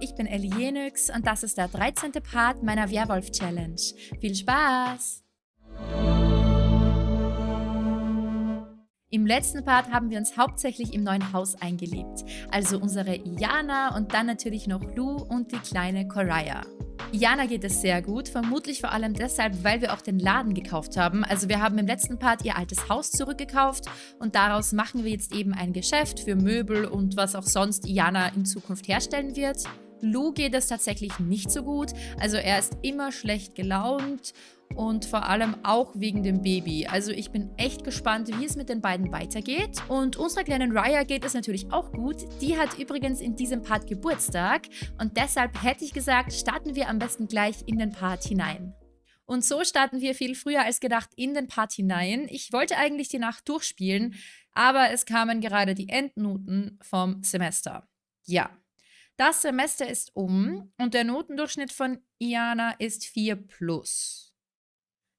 ich bin Elienix und das ist der 13. Part meiner Werwolf-Challenge. Viel Spaß! Im letzten Part haben wir uns hauptsächlich im neuen Haus eingelebt. Also unsere Iana und dann natürlich noch Lou und die kleine Coraya. Iana geht es sehr gut, vermutlich vor allem deshalb, weil wir auch den Laden gekauft haben. Also wir haben im letzten Part ihr altes Haus zurückgekauft und daraus machen wir jetzt eben ein Geschäft für Möbel und was auch sonst Iana in Zukunft herstellen wird. Lou geht es tatsächlich nicht so gut, also er ist immer schlecht gelaunt und vor allem auch wegen dem Baby. Also ich bin echt gespannt, wie es mit den beiden weitergeht. Und unserer kleinen Raya geht es natürlich auch gut. Die hat übrigens in diesem Part Geburtstag und deshalb hätte ich gesagt, starten wir am besten gleich in den Part hinein. Und so starten wir viel früher als gedacht in den Part hinein. Ich wollte eigentlich die Nacht durchspielen, aber es kamen gerade die Endnoten vom Semester. Ja, das Semester ist um und der Notendurchschnitt von Iana ist 4 plus.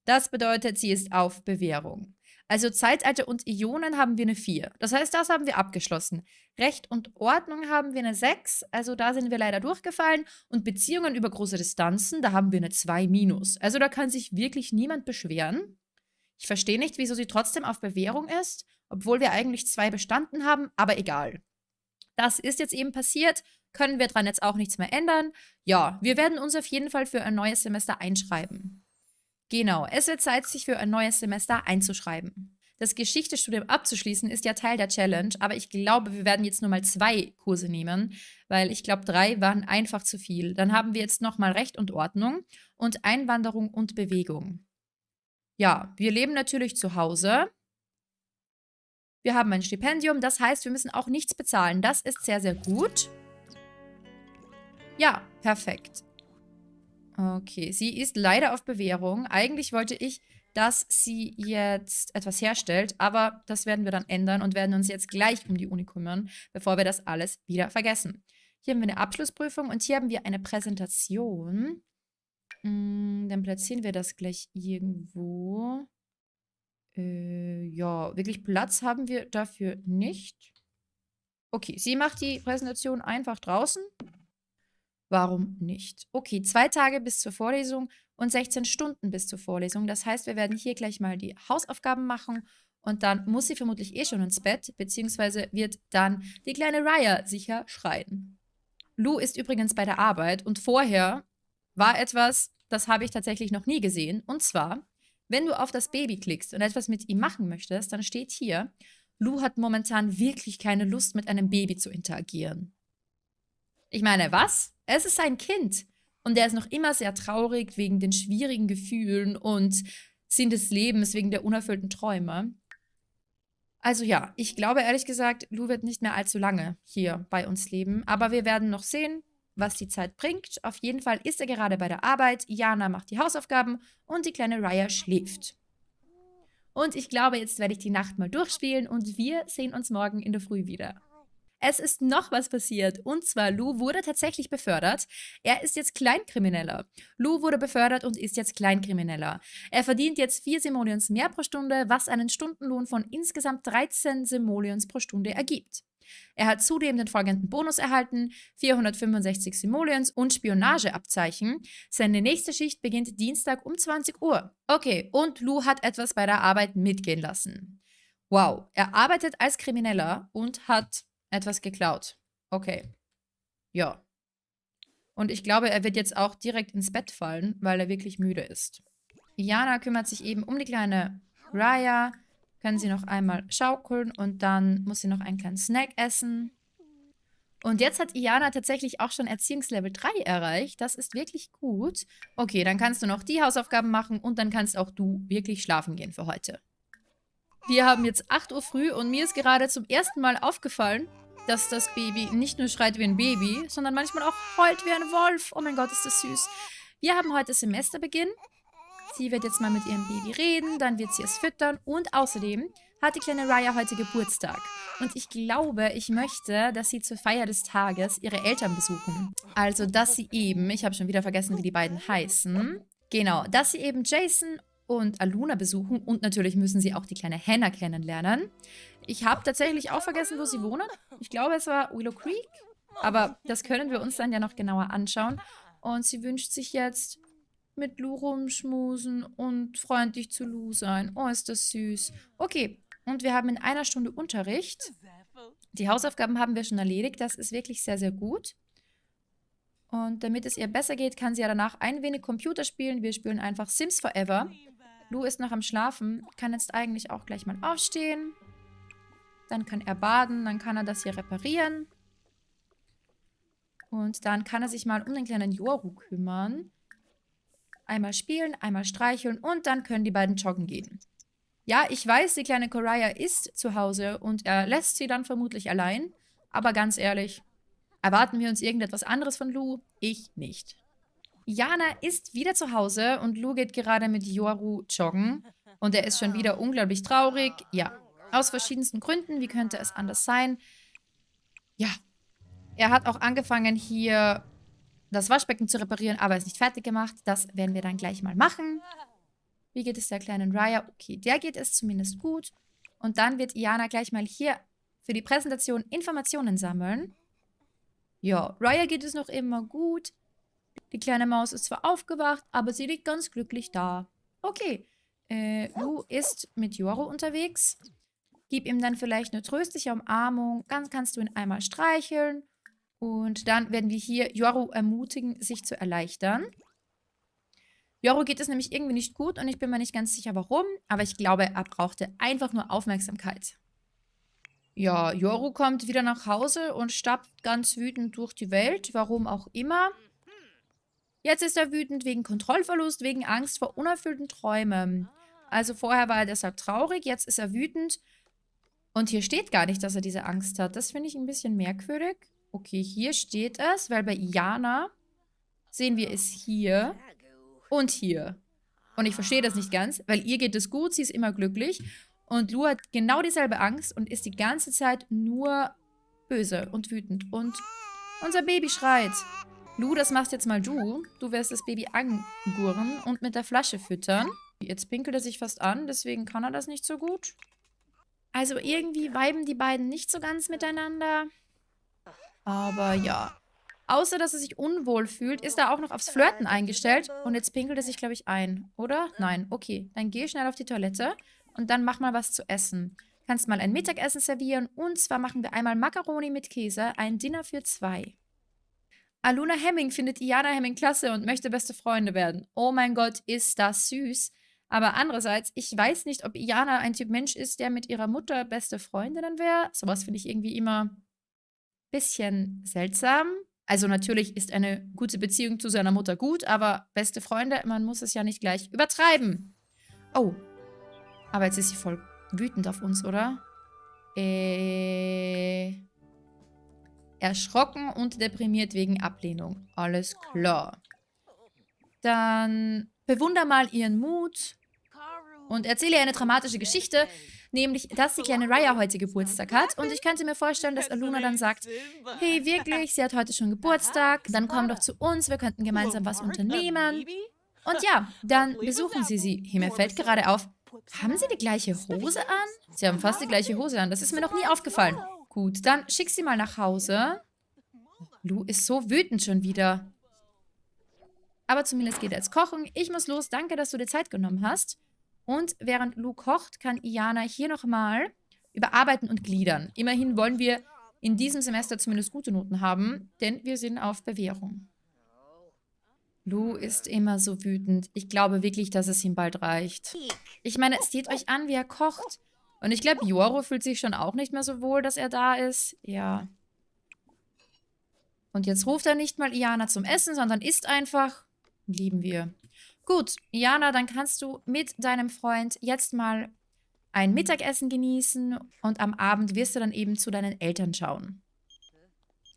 Das bedeutet, sie ist auf Bewährung. Also Zeitalter und Ionen haben wir eine 4. Das heißt, das haben wir abgeschlossen. Recht und Ordnung haben wir eine 6, also da sind wir leider durchgefallen. Und Beziehungen über große Distanzen, da haben wir eine 2 minus. Also da kann sich wirklich niemand beschweren. Ich verstehe nicht, wieso sie trotzdem auf Bewährung ist, obwohl wir eigentlich zwei bestanden haben, aber egal. Das ist jetzt eben passiert, können wir dran jetzt auch nichts mehr ändern. Ja, wir werden uns auf jeden Fall für ein neues Semester einschreiben. Genau, es wird Zeit, sich für ein neues Semester einzuschreiben. Das Geschichtestudium abzuschließen ist ja Teil der Challenge, aber ich glaube, wir werden jetzt nur mal zwei Kurse nehmen, weil ich glaube, drei waren einfach zu viel. Dann haben wir jetzt nochmal Recht und Ordnung und Einwanderung und Bewegung. Ja, wir leben natürlich zu Hause. Wir haben ein Stipendium, das heißt, wir müssen auch nichts bezahlen. Das ist sehr, sehr gut. Ja, perfekt. Okay, sie ist leider auf Bewährung. Eigentlich wollte ich, dass sie jetzt etwas herstellt, aber das werden wir dann ändern und werden uns jetzt gleich um die Uni kümmern, bevor wir das alles wieder vergessen. Hier haben wir eine Abschlussprüfung und hier haben wir eine Präsentation. Hm, dann platzieren wir das gleich irgendwo. Äh, ja, wirklich Platz haben wir dafür nicht. Okay, sie macht die Präsentation einfach draußen. Warum nicht? Okay, zwei Tage bis zur Vorlesung und 16 Stunden bis zur Vorlesung. Das heißt, wir werden hier gleich mal die Hausaufgaben machen und dann muss sie vermutlich eh schon ins Bett, beziehungsweise wird dann die kleine Raya sicher schreien. Lou ist übrigens bei der Arbeit und vorher war etwas, das habe ich tatsächlich noch nie gesehen. Und zwar, wenn du auf das Baby klickst und etwas mit ihm machen möchtest, dann steht hier, Lou hat momentan wirklich keine Lust, mit einem Baby zu interagieren. Ich meine, was? Es ist sein Kind. Und er ist noch immer sehr traurig wegen den schwierigen Gefühlen und Sinn des Lebens, wegen der unerfüllten Träume. Also ja, ich glaube ehrlich gesagt, Lou wird nicht mehr allzu lange hier bei uns leben. Aber wir werden noch sehen, was die Zeit bringt. Auf jeden Fall ist er gerade bei der Arbeit. Jana macht die Hausaufgaben und die kleine Raya schläft. Und ich glaube, jetzt werde ich die Nacht mal durchspielen und wir sehen uns morgen in der Früh wieder. Es ist noch was passiert. Und zwar, Lou wurde tatsächlich befördert. Er ist jetzt Kleinkrimineller. Lou wurde befördert und ist jetzt Kleinkrimineller. Er verdient jetzt 4 Simoleons mehr pro Stunde, was einen Stundenlohn von insgesamt 13 Simoleons pro Stunde ergibt. Er hat zudem den folgenden Bonus erhalten, 465 Simoleons und Spionageabzeichen. Seine nächste Schicht beginnt Dienstag um 20 Uhr. Okay, und Lou hat etwas bei der Arbeit mitgehen lassen. Wow, er arbeitet als Krimineller und hat etwas geklaut. Okay. Ja. Und ich glaube, er wird jetzt auch direkt ins Bett fallen, weil er wirklich müde ist. Jana kümmert sich eben um die kleine Raya. Können sie noch einmal schaukeln und dann muss sie noch einen kleinen Snack essen. Und jetzt hat Iana tatsächlich auch schon Erziehungslevel 3 erreicht. Das ist wirklich gut. Okay, dann kannst du noch die Hausaufgaben machen und dann kannst auch du wirklich schlafen gehen für heute. Wir haben jetzt 8 Uhr früh und mir ist gerade zum ersten Mal aufgefallen, dass das Baby nicht nur schreit wie ein Baby, sondern manchmal auch heult wie ein Wolf. Oh mein Gott, ist das süß. Wir haben heute Semesterbeginn. Sie wird jetzt mal mit ihrem Baby reden, dann wird sie es füttern und außerdem hat die kleine Raya heute Geburtstag. Und ich glaube, ich möchte, dass sie zur Feier des Tages ihre Eltern besuchen. Also, dass sie eben, ich habe schon wieder vergessen, wie die beiden heißen. Genau, dass sie eben Jason und Aluna besuchen und natürlich müssen sie auch die kleine Hannah kennenlernen. Ich habe tatsächlich auch vergessen, wo sie wohnen. Ich glaube, es war Willow Creek. Aber das können wir uns dann ja noch genauer anschauen. Und sie wünscht sich jetzt mit Lu rumschmusen und freundlich zu Lu sein. Oh, ist das süß. Okay, und wir haben in einer Stunde Unterricht. Die Hausaufgaben haben wir schon erledigt. Das ist wirklich sehr, sehr gut. Und damit es ihr besser geht, kann sie ja danach ein wenig Computer spielen. Wir spielen einfach Sims Forever. Lu ist noch am Schlafen, kann jetzt eigentlich auch gleich mal aufstehen. Dann kann er baden, dann kann er das hier reparieren. Und dann kann er sich mal um den kleinen Yoru kümmern. Einmal spielen, einmal streicheln und dann können die beiden joggen gehen. Ja, ich weiß, die kleine Koraya ist zu Hause und er lässt sie dann vermutlich allein. Aber ganz ehrlich, erwarten wir uns irgendetwas anderes von Lu? Ich nicht. Jana ist wieder zu Hause und Lu geht gerade mit Yoru joggen. Und er ist schon wieder unglaublich traurig. Ja, aus verschiedensten Gründen. Wie könnte es anders sein? Ja, er hat auch angefangen hier das Waschbecken zu reparieren, aber ist nicht fertig gemacht. Das werden wir dann gleich mal machen. Wie geht es der kleinen Raya? Okay, der geht es zumindest gut. Und dann wird Iana gleich mal hier für die Präsentation Informationen sammeln. Ja, Raya geht es noch immer gut. Die kleine Maus ist zwar aufgewacht, aber sie liegt ganz glücklich da. Okay, äh, Lu ist mit Joro unterwegs. Gib ihm dann vielleicht eine tröstliche Umarmung. Dann kannst du ihn einmal streicheln. Und dann werden wir hier Joro ermutigen, sich zu erleichtern. Joro geht es nämlich irgendwie nicht gut und ich bin mir nicht ganz sicher, warum. Aber ich glaube, er brauchte einfach nur Aufmerksamkeit. Ja, Joro kommt wieder nach Hause und stapft ganz wütend durch die Welt, warum auch immer. Jetzt ist er wütend wegen Kontrollverlust, wegen Angst vor unerfüllten Träumen. Also vorher war er deshalb traurig, jetzt ist er wütend. Und hier steht gar nicht, dass er diese Angst hat. Das finde ich ein bisschen merkwürdig. Okay, hier steht es, weil bei Iana sehen wir es hier und hier. Und ich verstehe das nicht ganz, weil ihr geht es gut, sie ist immer glücklich. Und Lu hat genau dieselbe Angst und ist die ganze Zeit nur böse und wütend. Und unser Baby schreit. Lu, das machst jetzt mal du. Du wirst das Baby angurren und mit der Flasche füttern. Jetzt pinkelt er sich fast an, deswegen kann er das nicht so gut. Also irgendwie weiben die beiden nicht so ganz miteinander. Aber ja. Außer, dass er sich unwohl fühlt, ist er auch noch aufs Flirten eingestellt. Und jetzt pinkelt er sich, glaube ich, ein. Oder? Nein. Okay. Dann geh schnell auf die Toilette und dann mach mal was zu essen. Kannst mal ein Mittagessen servieren. Und zwar machen wir einmal Macaroni mit Käse, ein Dinner für zwei. Aluna Hemming findet Iana Hemming klasse und möchte beste Freunde werden. Oh mein Gott, ist das süß. Aber andererseits, ich weiß nicht, ob Iana ein Typ Mensch ist, der mit ihrer Mutter beste Freundin wäre. Sowas finde ich irgendwie immer bisschen seltsam. Also natürlich ist eine gute Beziehung zu seiner Mutter gut, aber beste Freunde, man muss es ja nicht gleich übertreiben. Oh, aber jetzt ist sie voll wütend auf uns, oder? Äh erschrocken und deprimiert wegen Ablehnung. Alles klar. Dann bewunder mal ihren Mut und erzähle ihr eine dramatische Geschichte, nämlich, dass die kleine Raya heute Geburtstag hat. Und ich könnte mir vorstellen, dass Aluna dann sagt, hey, wirklich, sie hat heute schon Geburtstag, dann komm doch zu uns, wir könnten gemeinsam was unternehmen. Und ja, dann besuchen sie sie. Mir fällt gerade auf, haben sie die gleiche Hose an? Sie haben fast die gleiche Hose an, das ist mir noch nie aufgefallen. Gut, dann schick sie mal nach Hause. Lu ist so wütend schon wieder. Aber zumindest geht er jetzt kochen. Ich muss los. Danke, dass du dir Zeit genommen hast. Und während Lu kocht, kann Iana hier nochmal überarbeiten und gliedern. Immerhin wollen wir in diesem Semester zumindest gute Noten haben, denn wir sind auf Bewährung. Lu ist immer so wütend. Ich glaube wirklich, dass es ihm bald reicht. Ich meine, seht euch an, wie er kocht. Und ich glaube, Joro fühlt sich schon auch nicht mehr so wohl, dass er da ist. Ja. Und jetzt ruft er nicht mal Iana zum Essen, sondern isst einfach. Lieben wir. Gut, Iana, dann kannst du mit deinem Freund jetzt mal ein Mittagessen genießen und am Abend wirst du dann eben zu deinen Eltern schauen.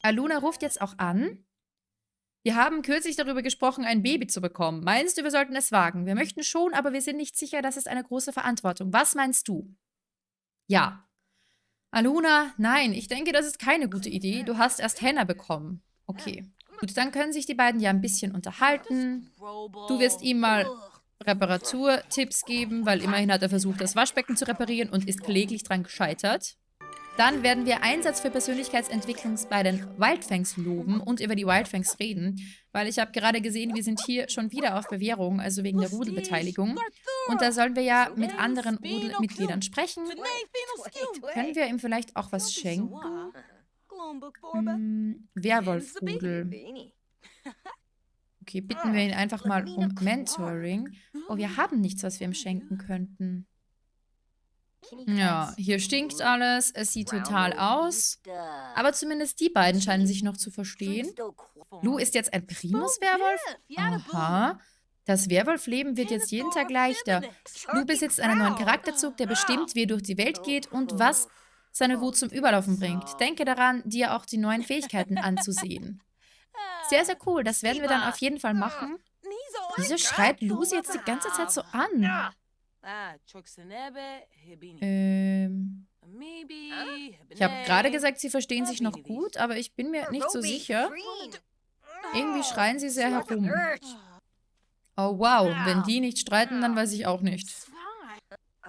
Aluna ruft jetzt auch an. Wir haben kürzlich darüber gesprochen, ein Baby zu bekommen. Meinst du, wir sollten es wagen? Wir möchten schon, aber wir sind nicht sicher, das ist eine große Verantwortung. Was meinst du? Ja. Aluna, nein, ich denke, das ist keine gute Idee. Du hast erst Henna bekommen. Okay. Gut, dann können sich die beiden ja ein bisschen unterhalten. Du wirst ihm mal Reparaturtipps geben, weil immerhin hat er versucht, das Waschbecken zu reparieren und ist kläglich dran gescheitert. Dann werden wir Einsatz für Persönlichkeitsentwicklung bei den Wildfangs loben und über die Wildfangs reden, weil ich habe gerade gesehen, wir sind hier schon wieder auf Bewährung, also wegen der Rudelbeteiligung. Und da sollen wir ja mit anderen Rudelmitgliedern sprechen. Können wir ihm vielleicht auch was schenken? Hm, Werwolfrudel. Okay, bitten wir ihn einfach mal um Mentoring. Oh, wir haben nichts, was wir ihm schenken könnten. Ja, hier stinkt alles. Es sieht total aus. Aber zumindest die beiden scheinen sich noch zu verstehen. Lou ist jetzt ein Primus-Werwolf? Aha. Das Werwolfleben wird jetzt jeden Tag leichter. Lou besitzt einen neuen Charakterzug, der bestimmt, wie er durch die Welt geht und was seine Wut zum Überlaufen bringt. Denke daran, dir auch die neuen Fähigkeiten anzusehen. Sehr, sehr cool. Das werden wir dann auf jeden Fall machen. Wieso schreit Lucy jetzt die ganze Zeit so an? Ähm, ich habe gerade gesagt, sie verstehen sich noch gut, aber ich bin mir nicht so sicher. Irgendwie schreien sie sehr herum. Oh wow, wenn die nicht streiten, dann weiß ich auch nicht.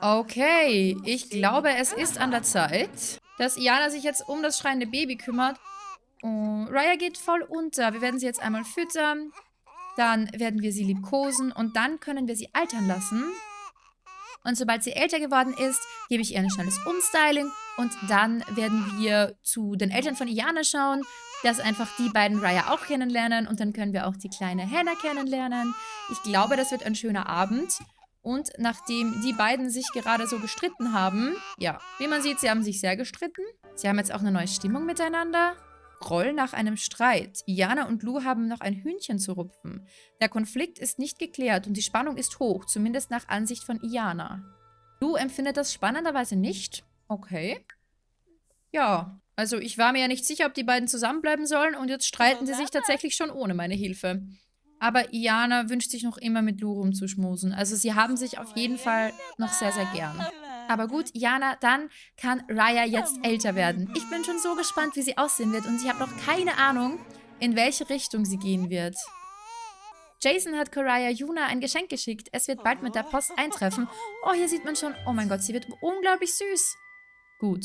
Okay, ich glaube, es ist an der Zeit, dass Iana sich jetzt um das schreiende Baby kümmert. Oh, Raya geht voll unter. Wir werden sie jetzt einmal füttern. Dann werden wir sie liebkosen und dann können wir sie altern lassen. Und sobald sie älter geworden ist, gebe ich ihr ein schnelles Umstyling und dann werden wir zu den Eltern von Iana schauen, dass einfach die beiden Raya auch kennenlernen und dann können wir auch die kleine Hannah kennenlernen. Ich glaube, das wird ein schöner Abend. Und nachdem die beiden sich gerade so gestritten haben, ja, wie man sieht, sie haben sich sehr gestritten. Sie haben jetzt auch eine neue Stimmung miteinander. Groll nach einem Streit. Iana und Lou haben noch ein Hühnchen zu rupfen. Der Konflikt ist nicht geklärt und die Spannung ist hoch, zumindest nach Ansicht von Iana. Lou empfindet das spannenderweise nicht. Okay. Ja, also ich war mir ja nicht sicher, ob die beiden zusammenbleiben sollen und jetzt streiten sie sich tatsächlich schon ohne meine Hilfe. Aber Iana wünscht sich noch immer mit Lou rumzuschmusen. Also sie haben sich auf jeden Fall noch sehr, sehr gern. Aber gut, Jana, dann kann Raya jetzt älter werden. Ich bin schon so gespannt, wie sie aussehen wird und ich habe noch keine Ahnung, in welche Richtung sie gehen wird. Jason hat Koraya Yuna ein Geschenk geschickt. Es wird bald mit der Post eintreffen. Oh, hier sieht man schon, oh mein Gott, sie wird unglaublich süß. Gut.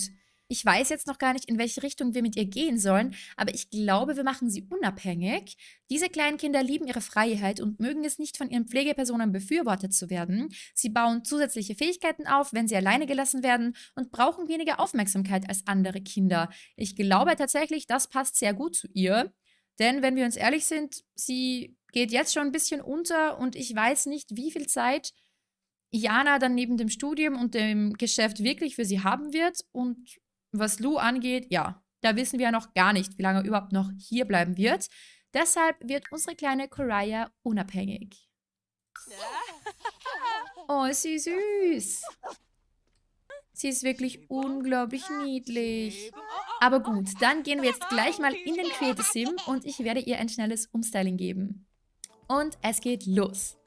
Ich weiß jetzt noch gar nicht, in welche Richtung wir mit ihr gehen sollen, aber ich glaube, wir machen sie unabhängig. Diese kleinen Kinder lieben ihre Freiheit und mögen es nicht, von ihren Pflegepersonen befürwortet zu werden. Sie bauen zusätzliche Fähigkeiten auf, wenn sie alleine gelassen werden und brauchen weniger Aufmerksamkeit als andere Kinder. Ich glaube tatsächlich, das passt sehr gut zu ihr. Denn wenn wir uns ehrlich sind, sie geht jetzt schon ein bisschen unter und ich weiß nicht, wie viel Zeit Jana dann neben dem Studium und dem Geschäft wirklich für sie haben wird. Und was Lou angeht, ja, da wissen wir ja noch gar nicht, wie lange er überhaupt noch hier bleiben wird. Deshalb wird unsere kleine Koraya unabhängig. Oh, ist sie süß. Sie ist wirklich unglaublich niedlich. Aber gut, dann gehen wir jetzt gleich mal in den Creative Sim und ich werde ihr ein schnelles Umstyling geben. Und es geht los.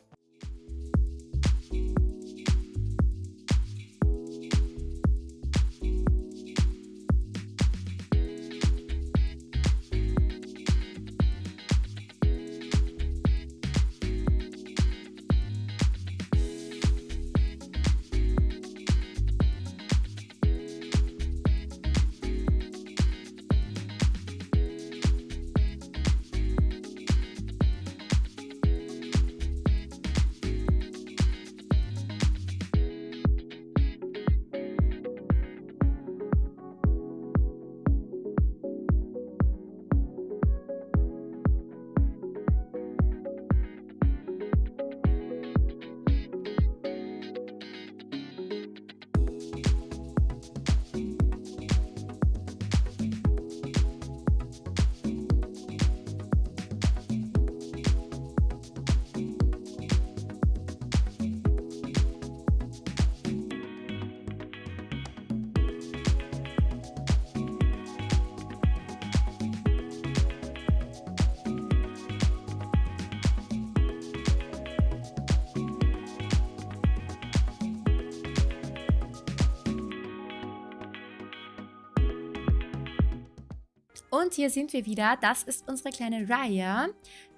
Und hier sind wir wieder. Das ist unsere kleine Raya.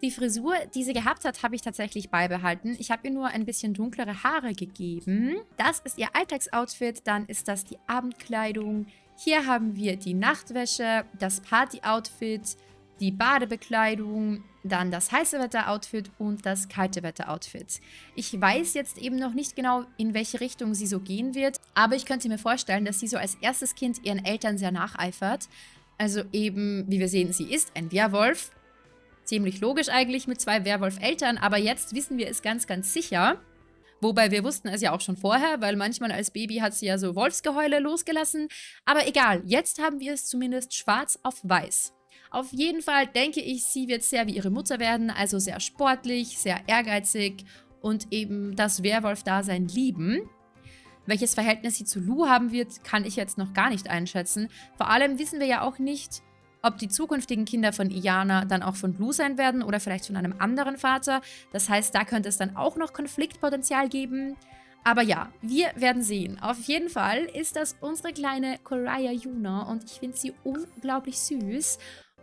Die Frisur, die sie gehabt hat, habe ich tatsächlich beibehalten. Ich habe ihr nur ein bisschen dunklere Haare gegeben. Das ist ihr Alltagsoutfit. Dann ist das die Abendkleidung. Hier haben wir die Nachtwäsche, das Party-Outfit, die Badebekleidung, dann das heiße Wetter-Outfit und das kalte Wetter-Outfit. Ich weiß jetzt eben noch nicht genau, in welche Richtung sie so gehen wird, aber ich könnte mir vorstellen, dass sie so als erstes Kind ihren Eltern sehr nacheifert. Also eben, wie wir sehen, sie ist ein Werwolf. Ziemlich logisch eigentlich mit zwei Werwolf-Eltern, aber jetzt wissen wir es ganz, ganz sicher. Wobei wir wussten es ja auch schon vorher, weil manchmal als Baby hat sie ja so Wolfsgeheule losgelassen. Aber egal, jetzt haben wir es zumindest schwarz auf weiß. Auf jeden Fall denke ich, sie wird sehr wie ihre Mutter werden, also sehr sportlich, sehr ehrgeizig und eben das Werwolf-Dasein lieben. Welches Verhältnis sie zu Lou haben wird, kann ich jetzt noch gar nicht einschätzen. Vor allem wissen wir ja auch nicht, ob die zukünftigen Kinder von Iana dann auch von Lou sein werden oder vielleicht von einem anderen Vater. Das heißt, da könnte es dann auch noch Konfliktpotenzial geben. Aber ja, wir werden sehen. Auf jeden Fall ist das unsere kleine Koraya Yuna und ich finde sie unglaublich süß.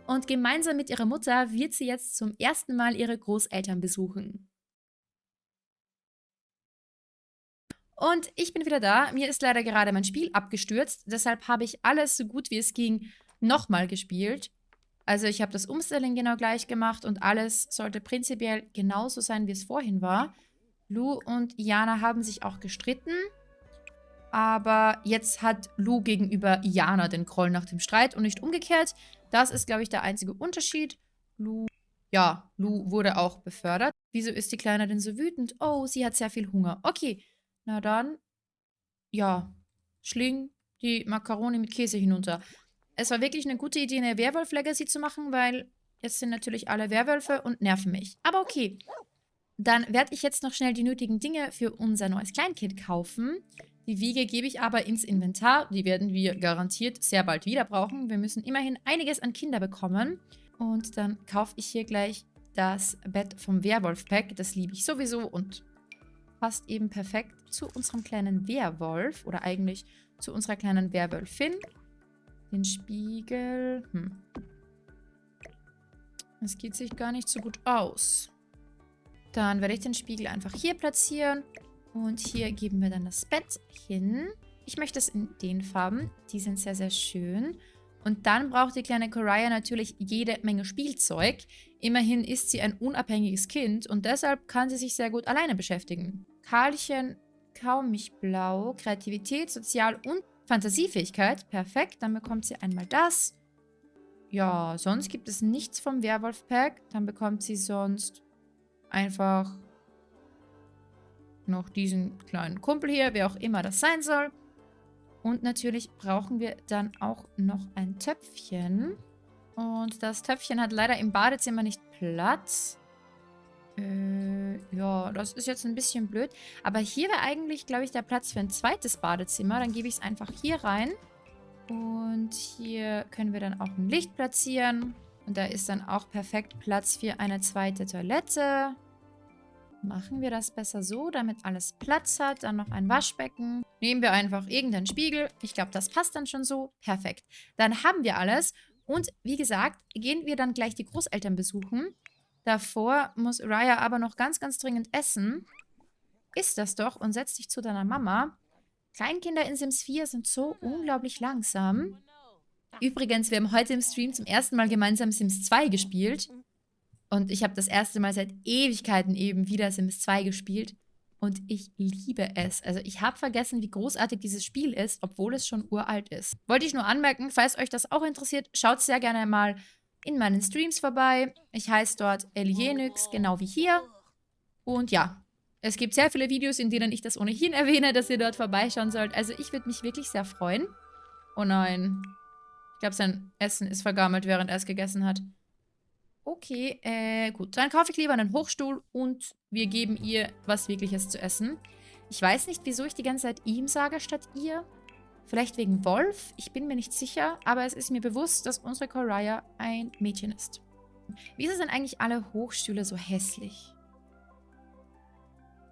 Und gemeinsam mit ihrer Mutter wird sie jetzt zum ersten Mal ihre Großeltern besuchen. Und ich bin wieder da. Mir ist leider gerade mein Spiel abgestürzt. Deshalb habe ich alles so gut wie es ging nochmal gespielt. Also ich habe das Umstelling genau gleich gemacht und alles sollte prinzipiell genauso sein, wie es vorhin war. Lou und Iana haben sich auch gestritten. Aber jetzt hat Lou gegenüber Iana den Groll nach dem Streit und nicht umgekehrt. Das ist, glaube ich, der einzige Unterschied. Lu, ja, Lu wurde auch befördert. Wieso ist die Kleine denn so wütend? Oh, sie hat sehr viel Hunger. Okay, na dann, ja, schling die Makaroni mit Käse hinunter. Es war wirklich eine gute Idee, eine Werwolf-Legacy zu machen, weil jetzt sind natürlich alle Werwölfe und nerven mich. Aber okay, dann werde ich jetzt noch schnell die nötigen Dinge für unser neues Kleinkind kaufen. Die Wiege gebe ich aber ins Inventar. Die werden wir garantiert sehr bald wieder brauchen. Wir müssen immerhin einiges an Kinder bekommen. Und dann kaufe ich hier gleich das Bett vom Werwolf-Pack. Das liebe ich sowieso und passt eben perfekt zu unserem kleinen Werwolf. Oder eigentlich zu unserer kleinen Werwölfin. Den Spiegel. Hm. Das geht sich gar nicht so gut aus. Dann werde ich den Spiegel einfach hier platzieren. Und hier geben wir dann das Bett hin. Ich möchte es in den Farben. Die sind sehr, sehr schön. Und dann braucht die kleine Koraya natürlich jede Menge Spielzeug. Immerhin ist sie ein unabhängiges Kind und deshalb kann sie sich sehr gut alleine beschäftigen. Karlchen, kaum mich blau, Kreativität, Sozial- und Fantasiefähigkeit. Perfekt, dann bekommt sie einmal das. Ja, sonst gibt es nichts vom Werwolf-Pack. Dann bekommt sie sonst einfach noch diesen kleinen Kumpel hier, wer auch immer das sein soll. Und natürlich brauchen wir dann auch noch ein Töpfchen. Und das Töpfchen hat leider im Badezimmer nicht Platz. Äh, ja, das ist jetzt ein bisschen blöd. Aber hier wäre eigentlich, glaube ich, der Platz für ein zweites Badezimmer. Dann gebe ich es einfach hier rein. Und hier können wir dann auch ein Licht platzieren. Und da ist dann auch perfekt Platz für eine zweite Toilette. Machen wir das besser so, damit alles Platz hat. Dann noch ein Waschbecken. Nehmen wir einfach irgendeinen Spiegel. Ich glaube, das passt dann schon so. Perfekt. Dann haben wir alles. Und wie gesagt, gehen wir dann gleich die Großeltern besuchen. Davor muss Raya aber noch ganz, ganz dringend essen. Isst das doch und setz dich zu deiner Mama. Kleinkinder in Sims 4 sind so unglaublich langsam. Übrigens, wir haben heute im Stream zum ersten Mal gemeinsam Sims 2 gespielt. Und ich habe das erste Mal seit Ewigkeiten eben wieder Sims 2 gespielt. Und ich liebe es. Also ich habe vergessen, wie großartig dieses Spiel ist, obwohl es schon uralt ist. Wollte ich nur anmerken, falls euch das auch interessiert, schaut sehr gerne mal in meinen Streams vorbei. Ich heiße dort Elienix, genau wie hier. Und ja, es gibt sehr viele Videos, in denen ich das ohnehin erwähne, dass ihr dort vorbeischauen sollt. Also ich würde mich wirklich sehr freuen. Oh nein. Ich glaube, sein Essen ist vergammelt, während er es gegessen hat. Okay, äh, gut. Dann kaufe ich lieber einen Hochstuhl und wir geben ihr was Wirkliches zu essen. Ich weiß nicht, wieso ich die ganze Zeit ihm sage statt ihr. Vielleicht wegen Wolf? Ich bin mir nicht sicher, aber es ist mir bewusst, dass unsere Koraya ein Mädchen ist. Wieso sind eigentlich alle Hochstühle so hässlich?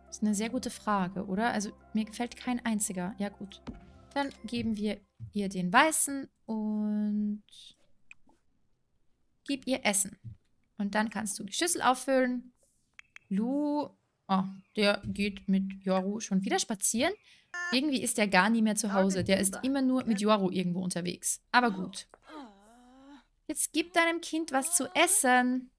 Das ist eine sehr gute Frage, oder? Also mir gefällt kein einziger. Ja gut. Dann geben wir ihr den weißen und gib ihr Essen. Und dann kannst du die Schüssel auffüllen. Lu Oh, der geht mit Yoru schon wieder spazieren. Irgendwie ist der gar nie mehr zu Hause. Der ist immer nur mit Yoru irgendwo unterwegs. Aber gut. Jetzt gib deinem Kind was zu essen.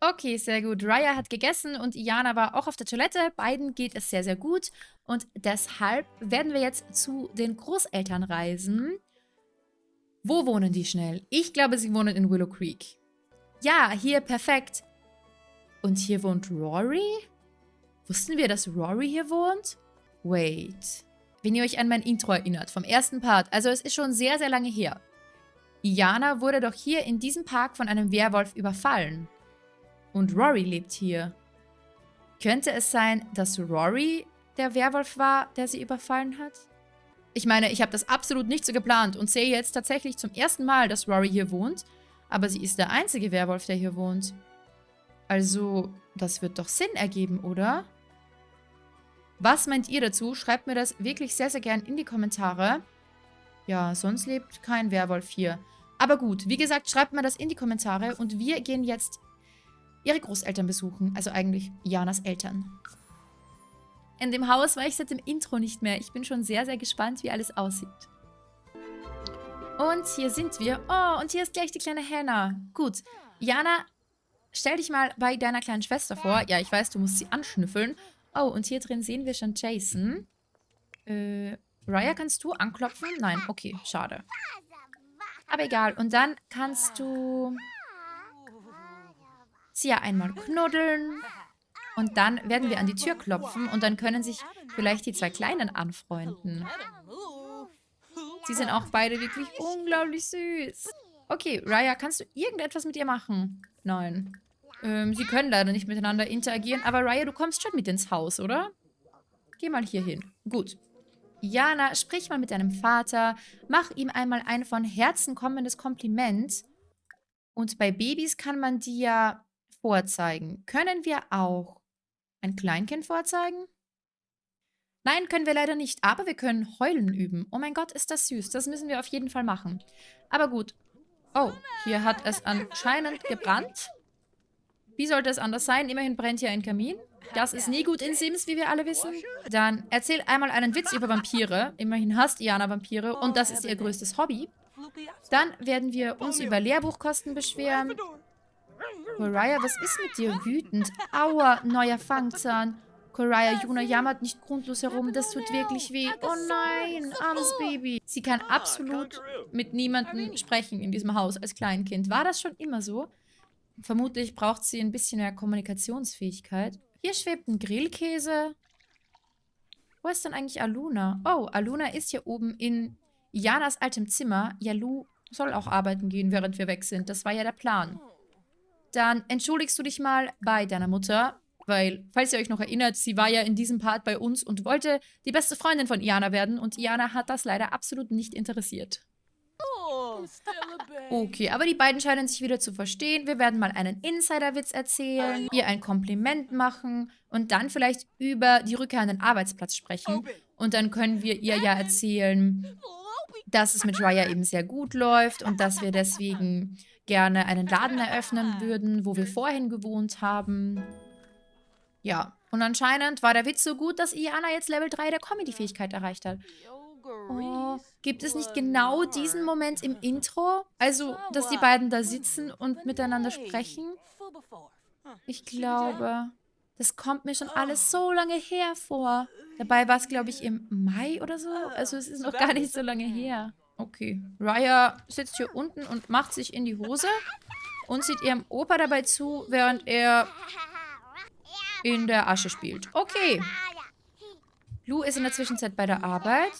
Okay, sehr gut. Raya hat gegessen und Iana war auch auf der Toilette. Beiden geht es sehr, sehr gut. Und deshalb werden wir jetzt zu den Großeltern reisen. Wo wohnen die schnell? Ich glaube, sie wohnen in Willow Creek. Ja, hier, perfekt. Und hier wohnt Rory? Wussten wir, dass Rory hier wohnt? Wait. Wenn ihr euch an mein Intro erinnert, vom ersten Part. Also es ist schon sehr, sehr lange her. Iana wurde doch hier in diesem Park von einem Werwolf überfallen. Und Rory lebt hier. Könnte es sein, dass Rory der Werwolf war, der sie überfallen hat? Ich meine, ich habe das absolut nicht so geplant und sehe jetzt tatsächlich zum ersten Mal, dass Rory hier wohnt. Aber sie ist der einzige Werwolf, der hier wohnt. Also, das wird doch Sinn ergeben, oder? Was meint ihr dazu? Schreibt mir das wirklich sehr, sehr gern in die Kommentare. Ja, sonst lebt kein Werwolf hier. Aber gut, wie gesagt, schreibt mir das in die Kommentare und wir gehen jetzt ihre Großeltern besuchen. Also eigentlich Janas Eltern. In dem Haus war ich seit dem Intro nicht mehr. Ich bin schon sehr, sehr gespannt, wie alles aussieht. Und hier sind wir. Oh, und hier ist gleich die kleine Hannah. Gut. Jana, stell dich mal bei deiner kleinen Schwester vor. Ja, ich weiß, du musst sie anschnüffeln. Oh, und hier drin sehen wir schon Jason. Äh, Raya, kannst du anklopfen? Nein, okay, schade. Aber egal. Und dann kannst du sie ja einmal knuddeln. Und dann werden wir an die Tür klopfen und dann können sich vielleicht die zwei Kleinen anfreunden. Sie sind auch beide wirklich unglaublich süß. Okay, Raya, kannst du irgendetwas mit ihr machen? Nein. Ähm, sie können leider nicht miteinander interagieren, aber Raya, du kommst schon mit ins Haus, oder? Geh mal hier hin. Gut. Jana, sprich mal mit deinem Vater. Mach ihm einmal ein von Herzen kommendes Kompliment. Und bei Babys kann man die ja vorzeigen. Können wir auch ein Kleinkind vorzeigen? Nein, können wir leider nicht, aber wir können heulen üben. Oh mein Gott, ist das süß. Das müssen wir auf jeden Fall machen. Aber gut. Oh, hier hat es anscheinend gebrannt. Wie sollte es anders sein? Immerhin brennt hier ein Kamin. Das ist nie gut in Sims, wie wir alle wissen. Dann erzähl einmal einen Witz über Vampire. Immerhin hasst Iana Vampire und das ist ihr größtes Hobby. Dann werden wir uns über Lehrbuchkosten beschweren. Mariah, was ist mit dir wütend? Aua, neuer Fangzahn. Koraya Juna jammert nicht grundlos herum. Das tut wirklich weh. Oh nein, armes Baby. Sie kann absolut mit niemandem sprechen in diesem Haus als Kleinkind. War das schon immer so? Vermutlich braucht sie ein bisschen mehr Kommunikationsfähigkeit. Hier schwebt ein Grillkäse. Wo ist denn eigentlich Aluna? Oh, Aluna ist hier oben in Janas altem Zimmer. Jalu soll auch arbeiten gehen, während wir weg sind. Das war ja der Plan. Dann entschuldigst du dich mal bei deiner Mutter. Weil, falls ihr euch noch erinnert, sie war ja in diesem Part bei uns und wollte die beste Freundin von Iana werden. Und Iana hat das leider absolut nicht interessiert. Okay, aber die beiden scheinen sich wieder zu verstehen. Wir werden mal einen Insider-Witz erzählen, ihr ein Kompliment machen und dann vielleicht über die Rückkehr an den Arbeitsplatz sprechen. Und dann können wir ihr ja erzählen, dass es mit Raya eben sehr gut läuft und dass wir deswegen gerne einen Laden eröffnen würden, wo wir vorhin gewohnt haben. Ja, und anscheinend war der Witz so gut, dass Iana jetzt Level 3 der Comedy-Fähigkeit erreicht hat. Oh, gibt es nicht genau diesen Moment im Intro? Also, dass die beiden da sitzen und miteinander sprechen? Ich glaube, das kommt mir schon alles so lange her vor. Dabei war es, glaube ich, im Mai oder so. Also es ist noch gar nicht so lange her. Okay. Raya sitzt hier unten und macht sich in die Hose und sieht ihrem Opa dabei zu, während er in der Asche spielt. Okay. Lou ist in der Zwischenzeit bei der Arbeit.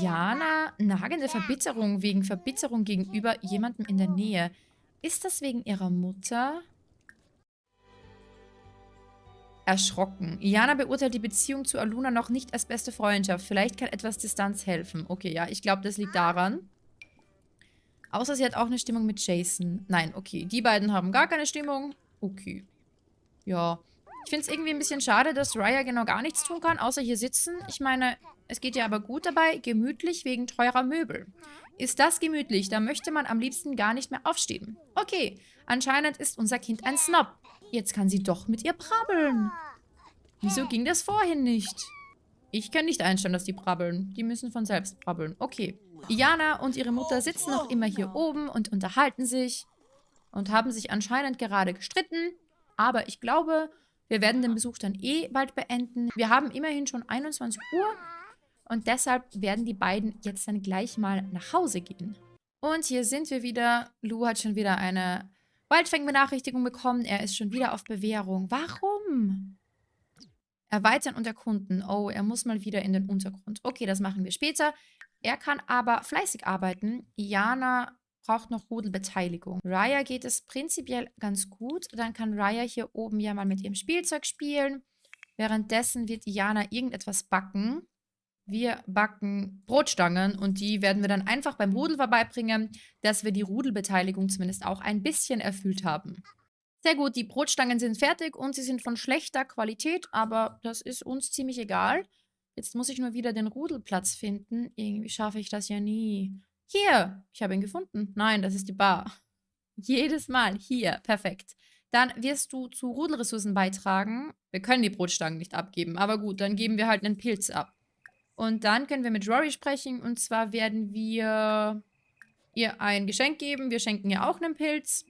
Jana, nagende Verbitterung wegen Verbitterung gegenüber jemandem in der Nähe. Ist das wegen ihrer Mutter? Erschrocken. Jana beurteilt die Beziehung zu Aluna noch nicht als beste Freundschaft. Vielleicht kann etwas Distanz helfen. Okay, ja, ich glaube, das liegt daran. Außer sie hat auch eine Stimmung mit Jason. Nein, okay. Die beiden haben gar keine Stimmung. Okay. Ja. Ich finde es irgendwie ein bisschen schade, dass Raya genau gar nichts tun kann, außer hier sitzen. Ich meine, es geht ja aber gut dabei, gemütlich wegen teurer Möbel. Ist das gemütlich, da möchte man am liebsten gar nicht mehr aufstehen. Okay, anscheinend ist unser Kind ein Snob. Jetzt kann sie doch mit ihr brabbeln. Wieso ging das vorhin nicht? Ich kann nicht einstellen, dass die brabbeln. Die müssen von selbst brabbeln. Okay. Iana und ihre Mutter sitzen noch immer hier oben und unterhalten sich und haben sich anscheinend gerade gestritten. Aber ich glaube, wir werden den Besuch dann eh bald beenden. Wir haben immerhin schon 21 Uhr und deshalb werden die beiden jetzt dann gleich mal nach Hause gehen. Und hier sind wir wieder. Lou hat schon wieder eine Waldfang-Benachrichtigung bekommen. Er ist schon wieder auf Bewährung. Warum? Erweitern und erkunden. Oh, er muss mal wieder in den Untergrund. Okay, das machen wir später. Er kann aber fleißig arbeiten. Iana braucht noch Rudelbeteiligung. Raya geht es prinzipiell ganz gut. Dann kann Raya hier oben ja mal mit ihrem Spielzeug spielen. Währenddessen wird Iana irgendetwas backen. Wir backen Brotstangen und die werden wir dann einfach beim Rudel vorbeibringen, dass wir die Rudelbeteiligung zumindest auch ein bisschen erfüllt haben. Sehr gut, die Brotstangen sind fertig und sie sind von schlechter Qualität, aber das ist uns ziemlich egal. Jetzt muss ich nur wieder den Rudelplatz finden. Irgendwie schaffe ich das ja nie. Hier, ich habe ihn gefunden. Nein, das ist die Bar. Jedes Mal. Hier, perfekt. Dann wirst du zu Rudelressourcen beitragen. Wir können die Brotstangen nicht abgeben, aber gut, dann geben wir halt einen Pilz ab. Und dann können wir mit Rory sprechen und zwar werden wir ihr ein Geschenk geben. Wir schenken ihr auch einen Pilz.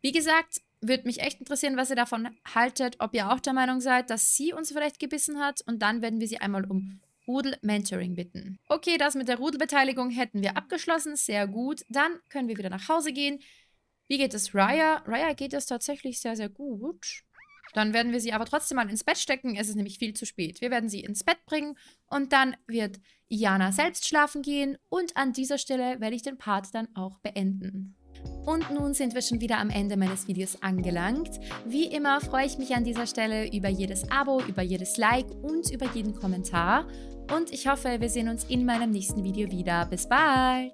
Wie gesagt, würde mich echt interessieren, was ihr davon haltet, ob ihr auch der Meinung seid, dass sie uns vielleicht gebissen hat. Und dann werden wir sie einmal um Rudel-Mentoring bitten. Okay, das mit der Rudelbeteiligung hätten wir abgeschlossen. Sehr gut. Dann können wir wieder nach Hause gehen. Wie geht es Raya? Raya geht es tatsächlich sehr, sehr gut. Dann werden wir sie aber trotzdem mal ins Bett stecken. Es ist nämlich viel zu spät. Wir werden sie ins Bett bringen und dann wird Iana selbst schlafen gehen. Und an dieser Stelle werde ich den Part dann auch beenden. Und nun sind wir schon wieder am Ende meines Videos angelangt. Wie immer freue ich mich an dieser Stelle über jedes Abo, über jedes Like und über jeden Kommentar. Und ich hoffe, wir sehen uns in meinem nächsten Video wieder. Bis bald!